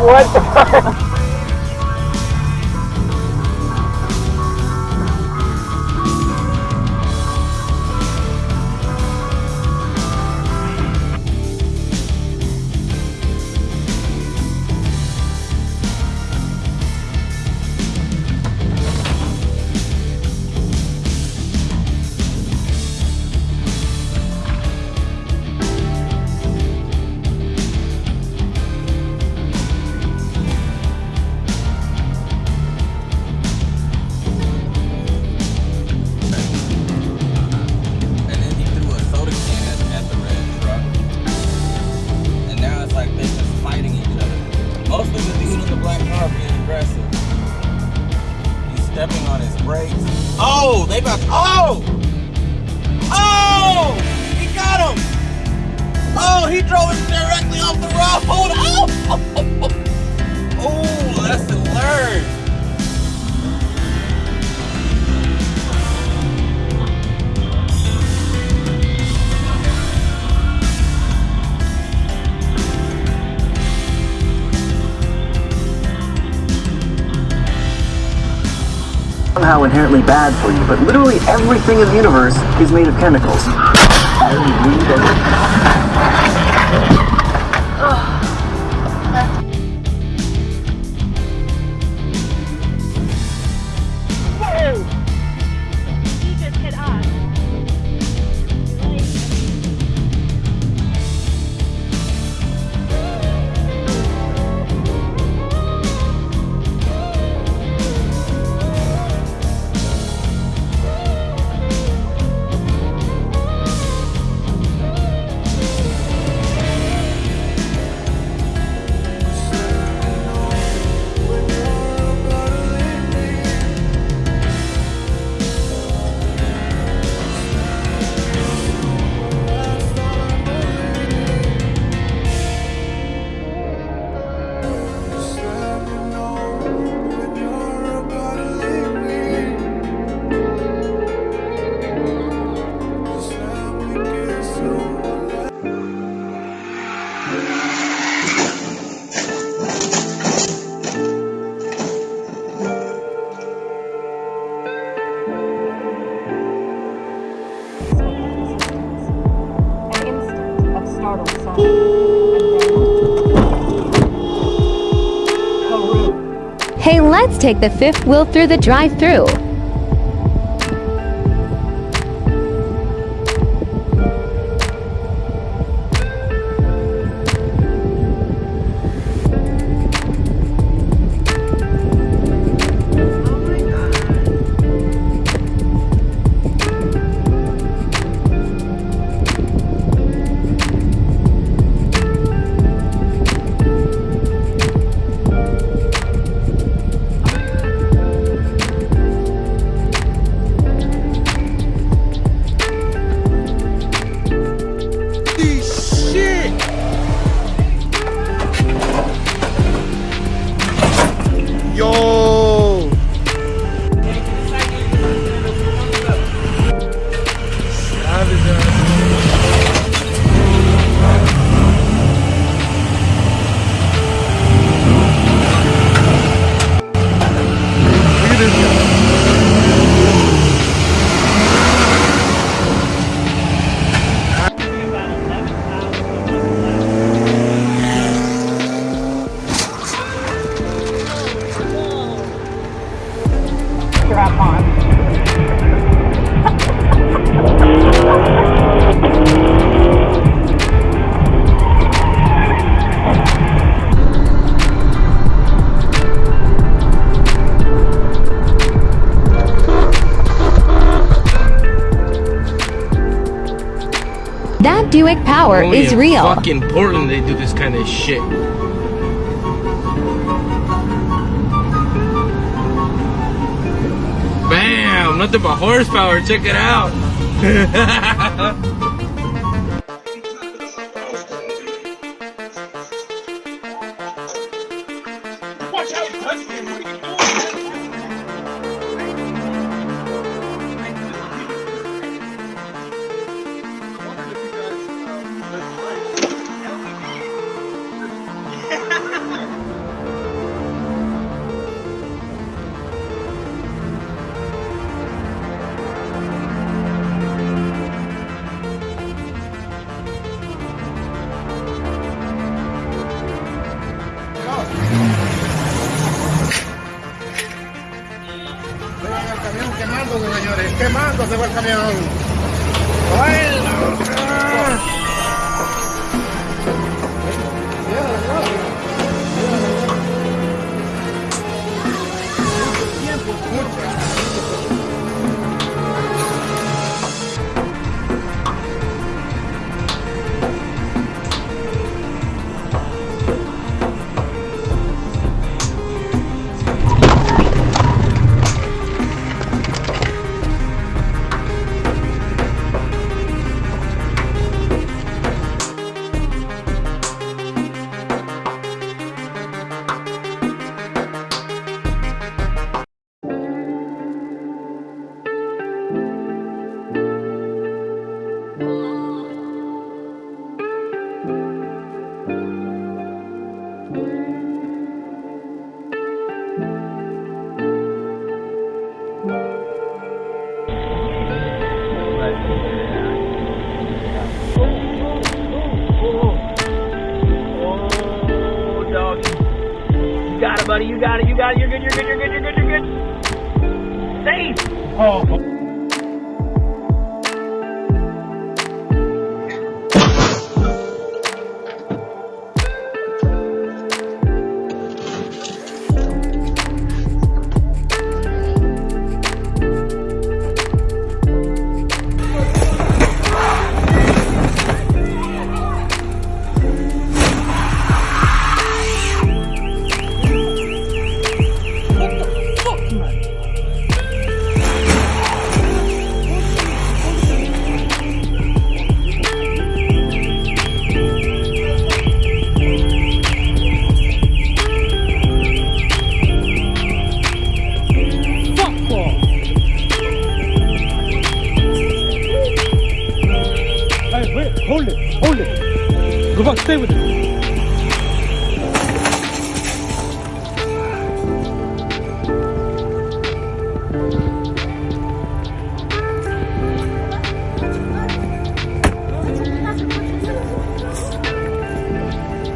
what somehow inherently bad for you, but literally everything in the universe is made of chemicals. Take the fifth wheel through the drive through. That Buick power Only is real. Fucking Portland, they do this kind of shit. Bam! Nothing but horsepower. Check it out. quemando, señores, quemando se va el camión.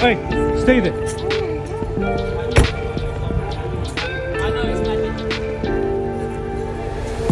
Hey, stay there.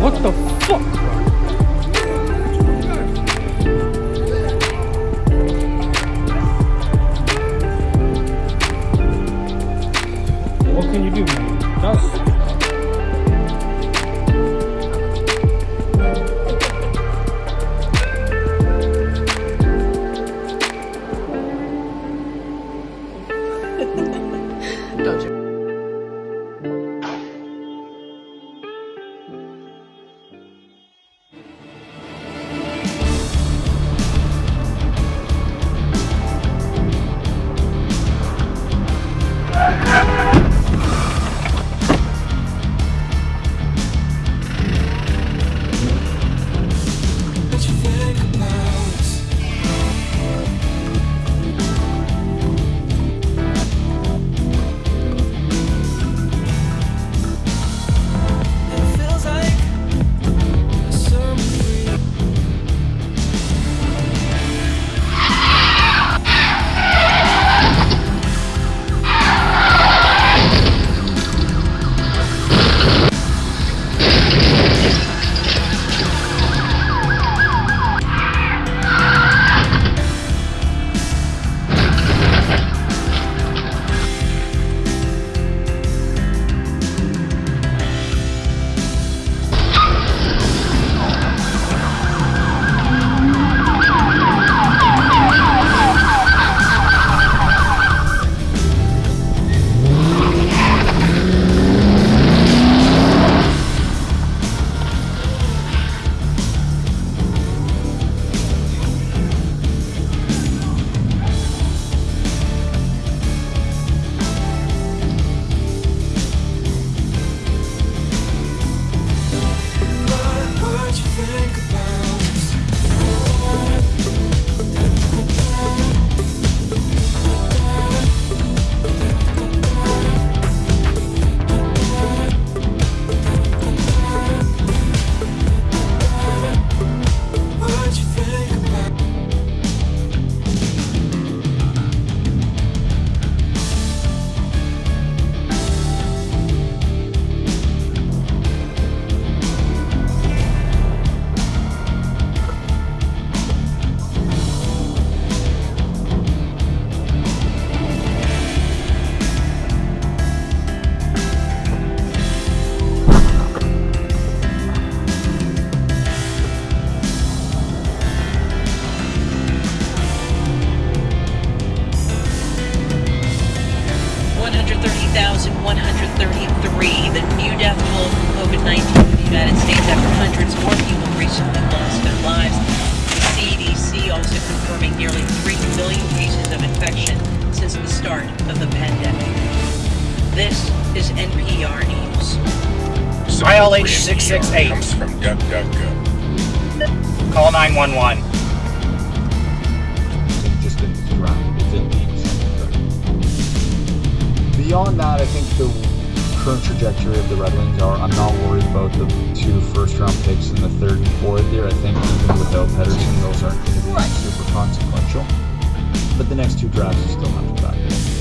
What the fuck? 668. comes from DuckDuckGo. Call 911. just in the ground. It didn't mean something. Beyond that, I think the current trajectory of the Red Wings are. I'm not worried about the two first round picks in the third and fourth here. I think even without Pedersen, those aren't going to be super consequential. But the next two drafts are still have to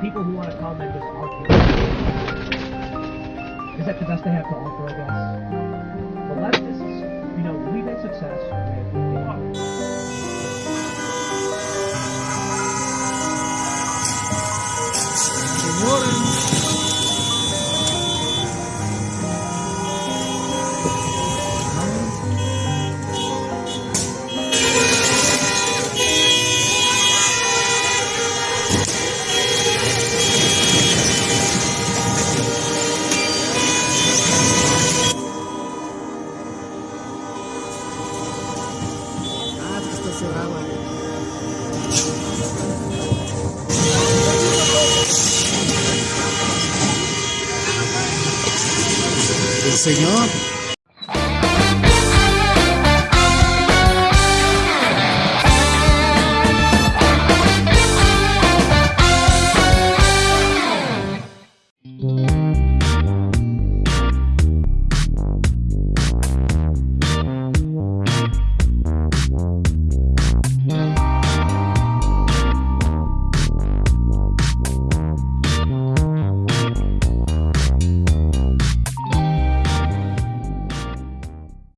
People who want to comment just argue. Is that the best they have to offer, I guess? The leftists, you know, we've had success